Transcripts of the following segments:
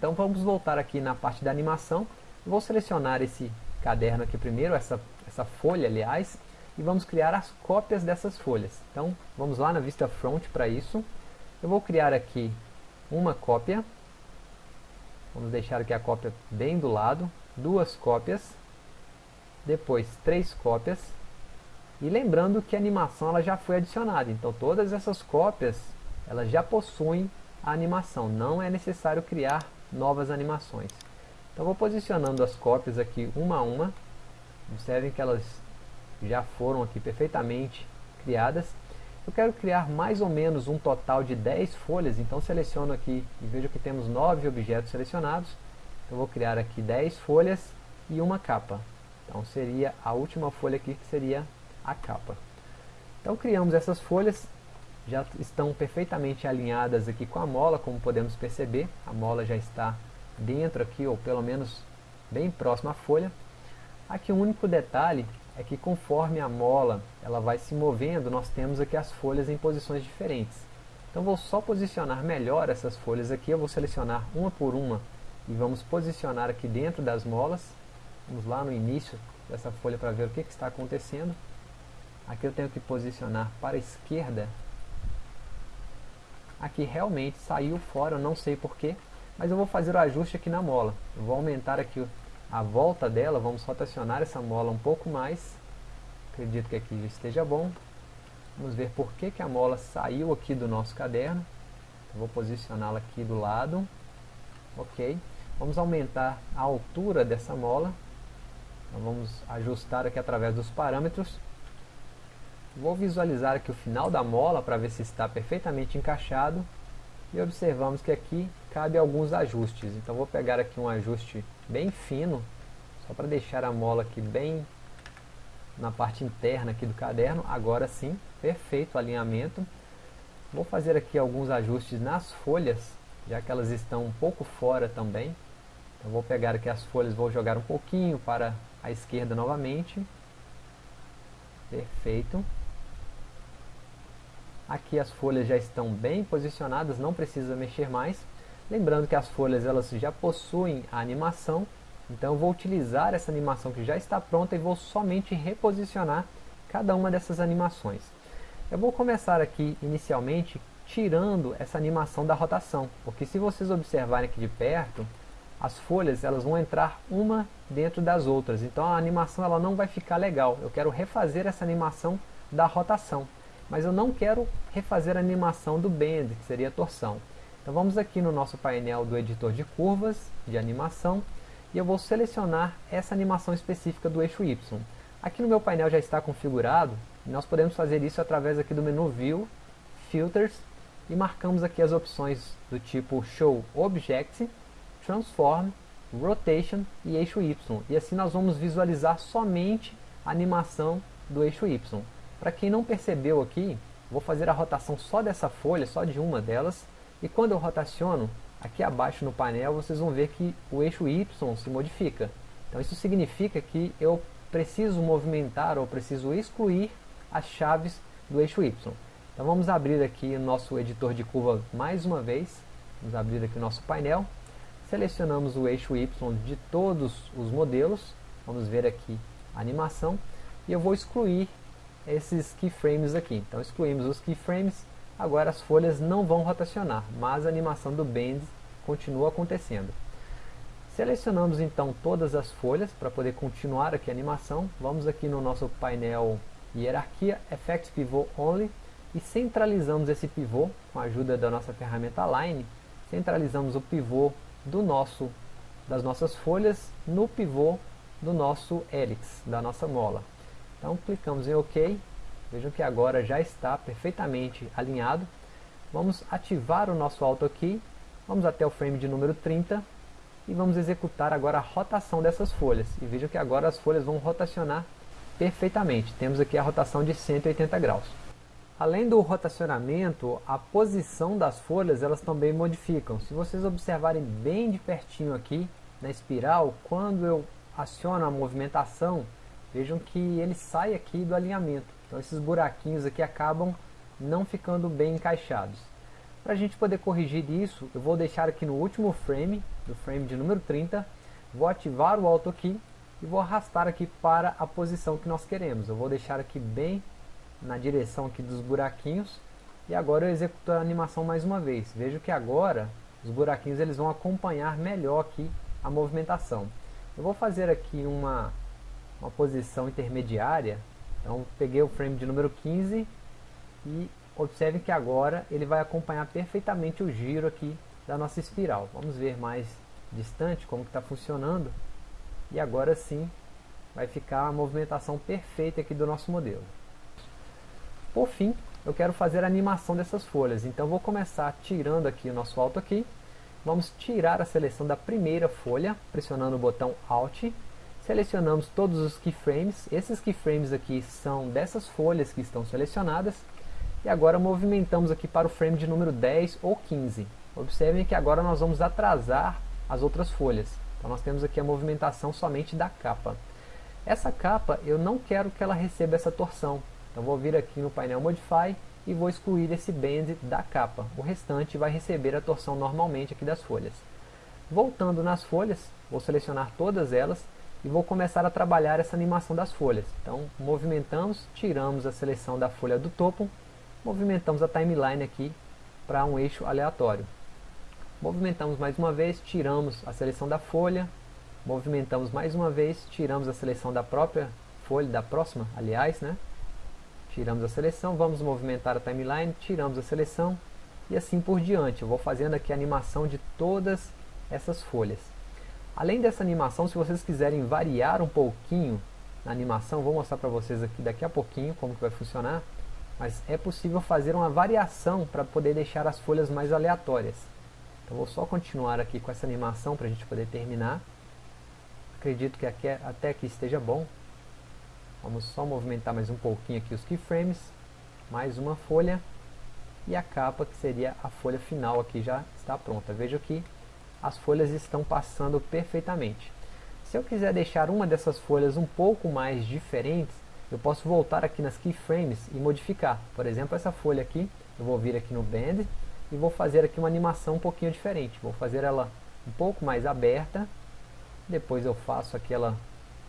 Então vamos voltar aqui na parte da animação. Vou selecionar esse caderno aqui primeiro, essa, essa folha aliás, e vamos criar as cópias dessas folhas. Então vamos lá na vista front para isso. Eu vou criar aqui uma cópia, vamos deixar aqui a cópia bem do lado, duas cópias, depois três cópias, e lembrando que a animação ela já foi adicionada, então todas essas cópias elas já possuem a animação, não é necessário criar novas animações. Então vou posicionando as cópias aqui uma a uma, observem que elas já foram aqui perfeitamente criadas. Eu quero criar mais ou menos um total de 10 folhas, então seleciono aqui e vejo que temos 9 objetos selecionados. Então vou criar aqui 10 folhas e uma capa. Então seria a última folha aqui que seria a capa. Então criamos essas folhas, já estão perfeitamente alinhadas aqui com a mola, como podemos perceber. A mola já está dentro aqui, ou pelo menos bem próximo à folha. Aqui um único detalhe é que conforme a mola ela vai se movendo, nós temos aqui as folhas em posições diferentes. Então vou só posicionar melhor essas folhas aqui, eu vou selecionar uma por uma e vamos posicionar aqui dentro das molas. Vamos lá no início dessa folha para ver o que, que está acontecendo. Aqui eu tenho que posicionar para a esquerda. Aqui realmente saiu fora, eu não sei porquê, mas eu vou fazer o ajuste aqui na mola. Eu vou aumentar aqui a volta dela, vamos rotacionar essa mola um pouco mais. Acredito que aqui esteja bom. Vamos ver por que, que a mola saiu aqui do nosso caderno. Eu vou posicioná-la aqui do lado. Ok. Vamos aumentar a altura dessa mola. Então vamos ajustar aqui através dos parâmetros. Vou visualizar aqui o final da mola para ver se está perfeitamente encaixado. E observamos que aqui cabe alguns ajustes. Então vou pegar aqui um ajuste bem fino, só para deixar a mola aqui bem na parte interna aqui do caderno. Agora sim, perfeito alinhamento. Vou fazer aqui alguns ajustes nas folhas, já que elas estão um pouco fora também. Então vou pegar aqui as folhas, vou jogar um pouquinho para a esquerda novamente. Perfeito. Aqui as folhas já estão bem posicionadas, não precisa mexer mais. Lembrando que as folhas elas já possuem a animação, então eu vou utilizar essa animação que já está pronta e vou somente reposicionar cada uma dessas animações. Eu vou começar aqui inicialmente tirando essa animação da rotação, porque se vocês observarem aqui de perto, as folhas elas vão entrar uma dentro das outras, então a animação ela não vai ficar legal. Eu quero refazer essa animação da rotação, mas eu não quero refazer a animação do bend, que seria a torção. Então vamos aqui no nosso painel do editor de curvas, de animação, e eu vou selecionar essa animação específica do eixo Y. Aqui no meu painel já está configurado, e nós podemos fazer isso através aqui do menu View, Filters, e marcamos aqui as opções do tipo Show Object, Transform, Rotation e eixo Y. E assim nós vamos visualizar somente a animação do eixo Y. Para quem não percebeu aqui, vou fazer a rotação só dessa folha, só de uma delas, e quando eu rotaciono, aqui abaixo no painel, vocês vão ver que o eixo Y se modifica. Então isso significa que eu preciso movimentar ou preciso excluir as chaves do eixo Y. Então vamos abrir aqui o nosso editor de curva mais uma vez. Vamos abrir aqui o nosso painel. Selecionamos o eixo Y de todos os modelos. Vamos ver aqui a animação. E eu vou excluir esses keyframes aqui. Então excluímos os keyframes Agora as folhas não vão rotacionar, mas a animação do bend continua acontecendo. Selecionamos então todas as folhas para poder continuar aqui a animação. Vamos aqui no nosso painel Hierarquia, Effects Pivot Only e centralizamos esse pivô com a ajuda da nossa ferramenta Align. Centralizamos o pivô do nosso, das nossas folhas no pivô do nosso helix, da nossa mola. Então clicamos em OK Vejam que agora já está perfeitamente alinhado. Vamos ativar o nosso Auto Key. Vamos até o frame de número 30 e vamos executar agora a rotação dessas folhas. E vejam que agora as folhas vão rotacionar perfeitamente. Temos aqui a rotação de 180 graus. Além do rotacionamento, a posição das folhas elas também modificam. Se vocês observarem bem de pertinho aqui na espiral, quando eu aciono a movimentação, vejam que ele sai aqui do alinhamento. Então esses buraquinhos aqui acabam não ficando bem encaixados. Para a gente poder corrigir isso, eu vou deixar aqui no último frame, do frame de número 30, vou ativar o Auto Key e vou arrastar aqui para a posição que nós queremos. Eu vou deixar aqui bem na direção aqui dos buraquinhos e agora eu executo a animação mais uma vez. Vejo que agora os buraquinhos eles vão acompanhar melhor aqui a movimentação. Eu vou fazer aqui uma, uma posição intermediária, então peguei o frame de número 15 e observe que agora ele vai acompanhar perfeitamente o giro aqui da nossa espiral. Vamos ver mais distante como está funcionando e agora sim vai ficar a movimentação perfeita aqui do nosso modelo. Por fim, eu quero fazer a animação dessas folhas, então vou começar tirando aqui o nosso Alt aqui, vamos tirar a seleção da primeira folha, pressionando o botão Alt, selecionamos todos os keyframes, esses keyframes aqui são dessas folhas que estão selecionadas, e agora movimentamos aqui para o frame de número 10 ou 15. Observem que agora nós vamos atrasar as outras folhas. Então nós temos aqui a movimentação somente da capa. Essa capa eu não quero que ela receba essa torção. Então vou vir aqui no painel Modify e vou excluir esse bend da capa. O restante vai receber a torção normalmente aqui das folhas. Voltando nas folhas, vou selecionar todas elas e vou começar a trabalhar essa animação das folhas. Então movimentamos, tiramos a seleção da folha do topo, movimentamos a timeline aqui para um eixo aleatório. Movimentamos mais uma vez, tiramos a seleção da folha, movimentamos mais uma vez, tiramos a seleção da própria folha, da próxima, aliás, né? tiramos a seleção, vamos movimentar a timeline, tiramos a seleção e assim por diante. Eu vou fazendo aqui a animação de todas essas folhas. Além dessa animação, se vocês quiserem variar um pouquinho na animação, vou mostrar para vocês aqui daqui a pouquinho como que vai funcionar, mas é possível fazer uma variação para poder deixar as folhas mais aleatórias. Então vou só continuar aqui com essa animação para a gente poder terminar. Acredito que aqui, até aqui esteja bom. Vamos só movimentar mais um pouquinho aqui os keyframes. Mais uma folha. E a capa, que seria a folha final aqui, já está pronta. Veja que as folhas estão passando perfeitamente. Se eu quiser deixar uma dessas folhas um pouco mais diferentes, eu posso voltar aqui nas keyframes e modificar. Por exemplo, essa folha aqui, eu vou vir aqui no Bend e vou fazer aqui uma animação um pouquinho diferente. Vou fazer ela um pouco mais aberta, depois eu faço aquela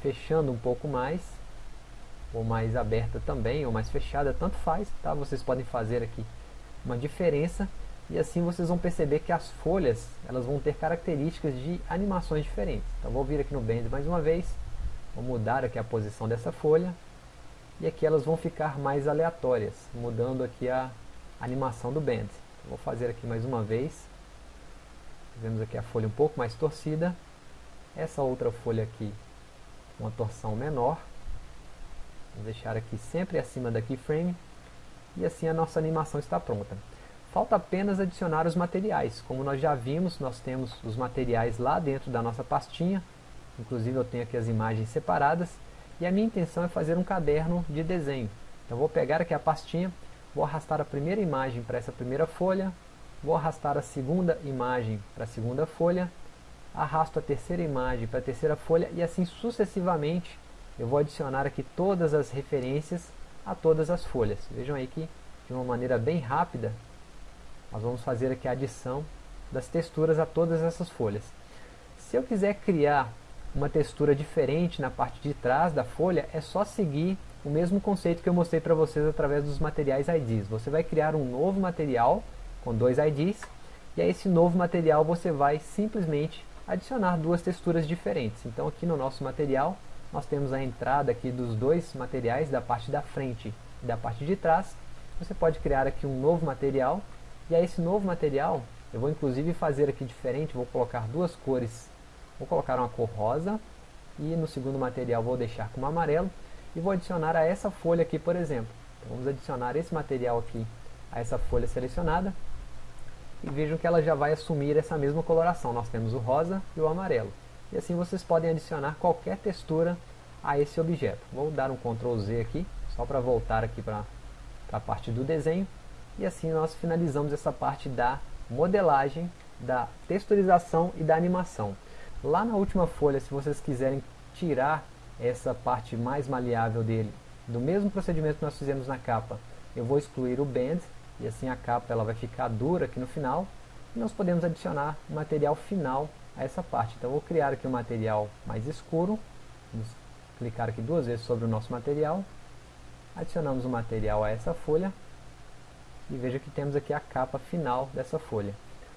fechando um pouco mais ou mais aberta também, ou mais fechada, tanto faz, tá? Vocês podem fazer aqui uma diferença e assim vocês vão perceber que as folhas elas vão ter características de animações diferentes. Então vou vir aqui no Bend mais uma vez, vou mudar aqui a posição dessa folha e aqui elas vão ficar mais aleatórias, mudando aqui a animação do Bend. Vou fazer aqui mais uma vez, vemos aqui a folha um pouco mais torcida, essa outra folha aqui uma torção menor, Vou deixar aqui sempre acima da keyframe. E assim a nossa animação está pronta. Falta apenas adicionar os materiais. Como nós já vimos, nós temos os materiais lá dentro da nossa pastinha. Inclusive eu tenho aqui as imagens separadas. E a minha intenção é fazer um caderno de desenho. Então vou pegar aqui a pastinha, vou arrastar a primeira imagem para essa primeira folha, vou arrastar a segunda imagem para a segunda folha, arrasto a terceira imagem para a terceira folha e assim sucessivamente eu vou adicionar aqui todas as referências a todas as folhas. Vejam aí que de uma maneira bem rápida nós vamos fazer aqui a adição das texturas a todas essas folhas. Se eu quiser criar uma textura diferente na parte de trás da folha, é só seguir o mesmo conceito que eu mostrei para vocês através dos materiais IDs. Você vai criar um novo material com dois IDs, e a esse novo material você vai simplesmente adicionar duas texturas diferentes. Então aqui no nosso material nós temos a entrada aqui dos dois materiais, da parte da frente e da parte de trás. Você pode criar aqui um novo material, e a esse novo material, eu vou inclusive fazer aqui diferente, vou colocar duas cores, vou colocar uma cor rosa, e no segundo material vou deixar com amarelo, e vou adicionar a essa folha aqui, por exemplo. Então, vamos adicionar esse material aqui a essa folha selecionada, e vejam que ela já vai assumir essa mesma coloração. Nós temos o rosa e o amarelo. E assim vocês podem adicionar qualquer textura a esse objeto. Vou dar um Ctrl Z aqui, só para voltar aqui para a parte do desenho. E assim nós finalizamos essa parte da modelagem, da texturização e da animação. Lá na última folha, se vocês quiserem tirar essa parte mais maleável dele, do mesmo procedimento que nós fizemos na capa, eu vou excluir o Bend, e assim a capa ela vai ficar dura aqui no final e nós podemos adicionar o material final a essa parte. Então vou criar aqui um material mais escuro, vamos clicar aqui duas vezes sobre o nosso material, adicionamos o material a essa folha e veja que temos aqui a capa final dessa folha.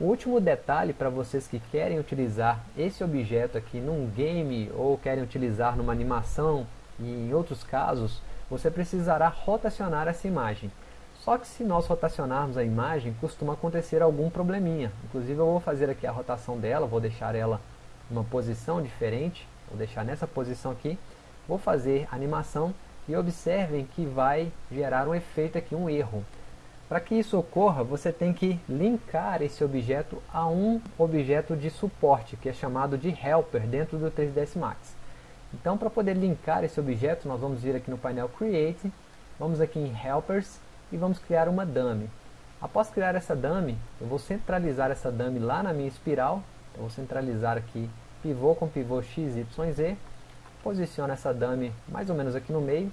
O último detalhe para vocês que querem utilizar esse objeto aqui num game ou querem utilizar numa animação e em outros casos, você precisará rotacionar essa imagem. Só que se nós rotacionarmos a imagem, costuma acontecer algum probleminha. Inclusive eu vou fazer aqui a rotação dela, vou deixar ela numa posição diferente, vou deixar nessa posição aqui, vou fazer a animação e observem que vai gerar um efeito aqui, um erro. Para que isso ocorra, você tem que linkar esse objeto a um objeto de suporte, que é chamado de helper dentro do 3ds Max. Então, para poder linkar esse objeto, nós vamos vir aqui no painel Create, vamos aqui em Helpers, e vamos criar uma dummy. Após criar essa dummy, eu vou centralizar essa dummy lá na minha espiral. Eu vou centralizar aqui pivô com pivô XYZ. Posiciono essa dummy mais ou menos aqui no meio.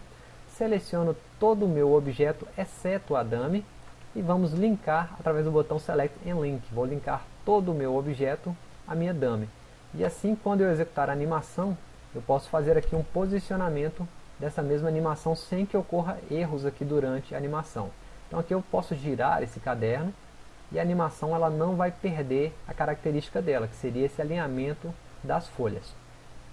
Seleciono todo o meu objeto, exceto a dummy. E vamos linkar através do botão Select and Link. Vou linkar todo o meu objeto à minha dummy. E assim, quando eu executar a animação, eu posso fazer aqui um posicionamento dessa mesma animação sem que ocorra erros aqui durante a animação. Então aqui eu posso girar esse caderno e a animação ela não vai perder a característica dela, que seria esse alinhamento das folhas.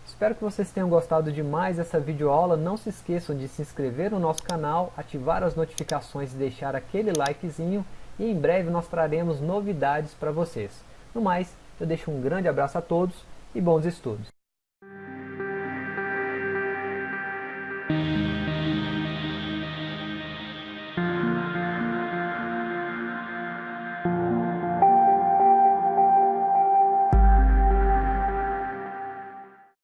Espero que vocês tenham gostado de mais essa videoaula. Não se esqueçam de se inscrever no nosso canal, ativar as notificações e deixar aquele likezinho. E em breve nós traremos novidades para vocês. No mais, eu deixo um grande abraço a todos e bons estudos.